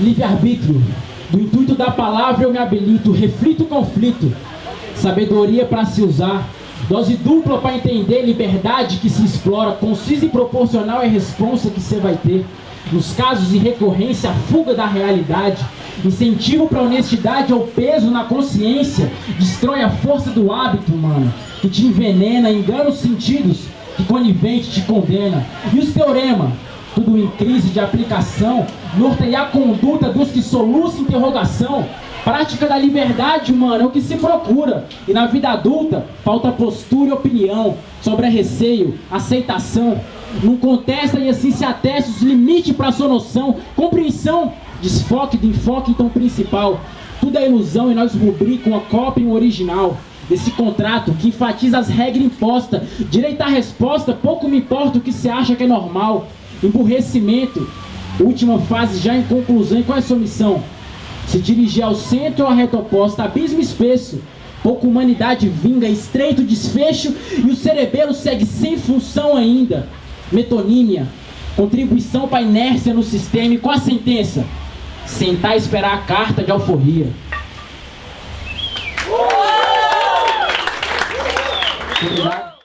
Livre-arbítrio. Do intuito da palavra eu me habilito, reflito o conflito. Sabedoria para se usar. Dose dupla para entender liberdade que se explora. Concisa e proporcional é a responsa que você vai ter. Nos casos de recorrência, a fuga da realidade. Incentivo para honestidade é o peso na consciência. Destrói a força do hábito, mano. Que te envenena, engana os sentidos. Que conivente te condena. E os teorema? Tudo em crise de aplicação. Norteia a conduta dos que soluçam interrogação. Prática da liberdade, mano, é o que se procura. E na vida adulta, falta postura e opinião. Sobra receio, aceitação. Não contesta e assim se atesta os limites para sua noção. Compreensão, desfoque do enfoque então principal. Tudo é ilusão e nós rubrica uma cópia e um original. Desse contrato que enfatiza as regras impostas. Direito à resposta, pouco me importa o que você acha que é normal. Emburrecimento, última fase já em conclusão. E qual é a sua missão? Se dirigir ao centro ou à reta oposta, abismo espesso. Pouca humanidade vinga, estreito desfecho e o cerebelo segue sem função ainda. Metonímia, contribuição para inércia no sistema e com a sentença? Sentar e esperar a carta de alforria. Obrigado.